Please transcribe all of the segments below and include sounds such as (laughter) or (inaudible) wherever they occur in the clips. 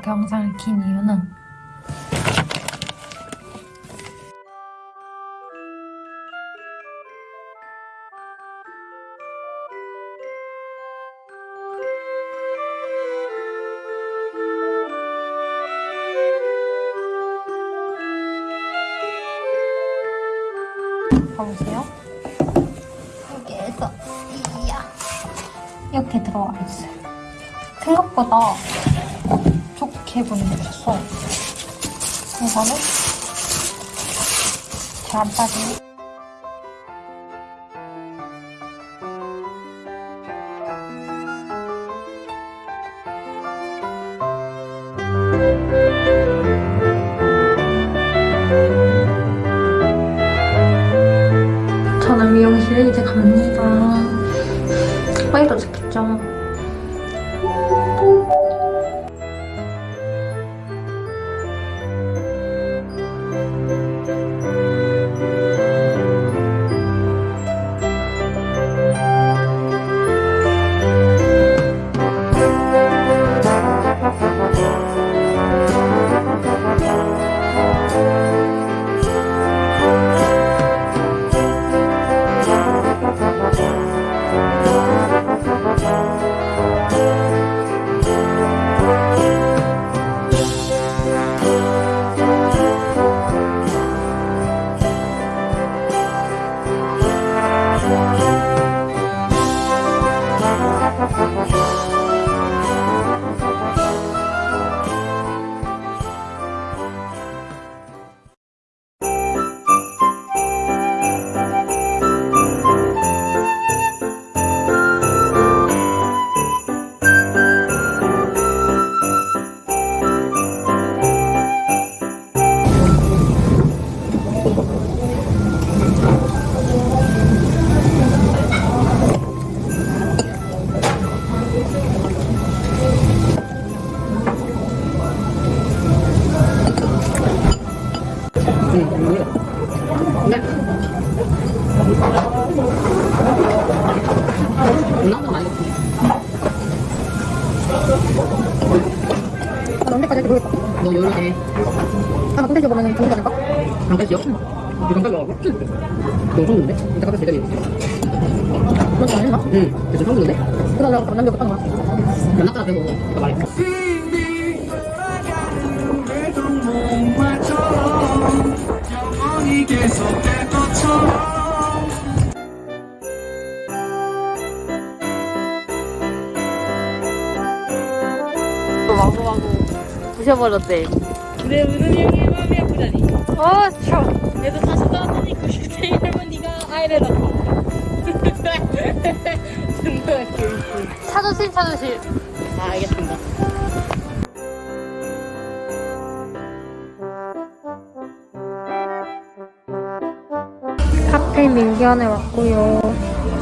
이렇게 영상을 킨 이유는 봐보세요. 여기에서 이야 이렇게 들어와 있어요. 생각보다 좋게 분리됐어. 이거는 잘 안 빠지네. 저는 미용실에 이제 갑니다. 빨리 도착했죠. 너 여러 개. 아, 나 콘텐츠 보면은 좋은 거니까? 강까지 강까지 와고? 너무 좋은데? 이따 가서 제대로 해볼게. 그런 거 아닌가? 응. 그래서 처음 듣는데? 거야. 연락하라 배고 아까 말했어. 영원히 계속될 것처럼 마구마구 부셔버렸대. 내 우는 형이 어, 참. 얘도 다시 떠났더니 그 슈테이 할머니가 아이를 낳고. 정말. 차조심, 차조심. 아, 알겠습니다. 카페 밀견에 왔고요.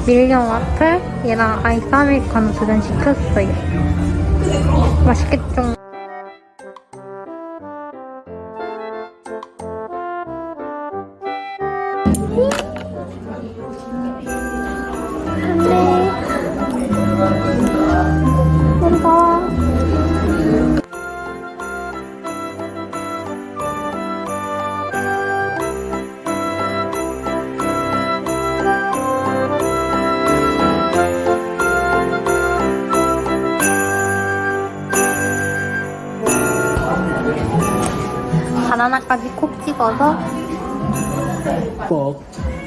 밀견 와플 얘랑 아이스 아메리카노 두 잔 시켰어요. 맛있겠죠? 찍어서 꼭.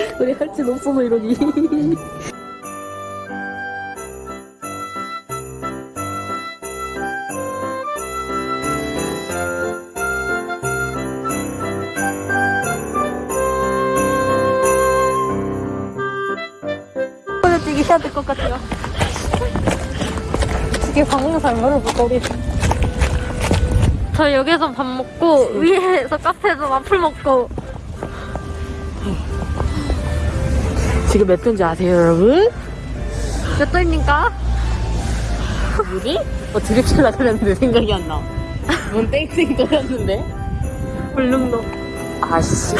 (laughs) 우리 할지 없어서 이러니. 보여주기 해야 될 것 같아요. 이게 방송사 열어볼까 우리 저 여기서 밥 먹고 위에서 카페에서 와플 먹고 지금 몇 도인지 아세요, 여러분? 몇 도입니까? 뭐지? 어, 드립치라 그랬는데 생각이 안 나. 뭔 땡땡 떠였는데? 울릉도 아씨.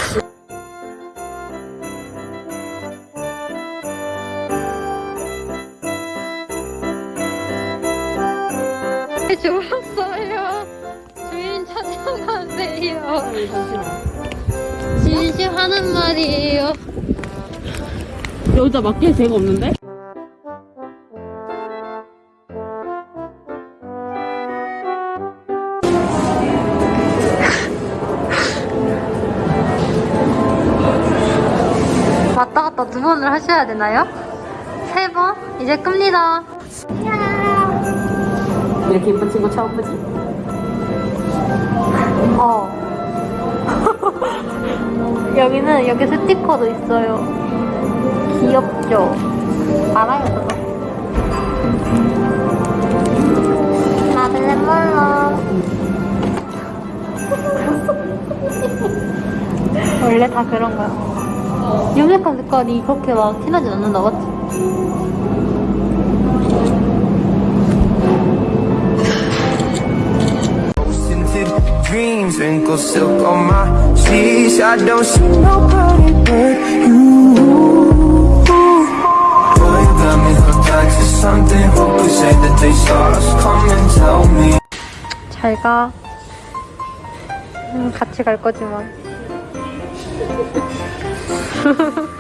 죽었어요 주인 찾아가세요 잠시만. 진심 하는 말이에요 여기다 맡길 데가 없는데? 왔다 갔다 두 번을 하셔야 되나요? 세 번? 이제 끕니다 이렇게 이쁜 친구 처음 보지? 어. (laughs) 여기는 여기 스티커도 있어요. 귀엽죠? 알아요, 그거? 나들레 몰라. 원래 다 그런 거야. 유명한 색깔이 그렇게 막 티나진 않는다, 맞지? 잘 가. 음, 같이 갈 거지만. (laughs)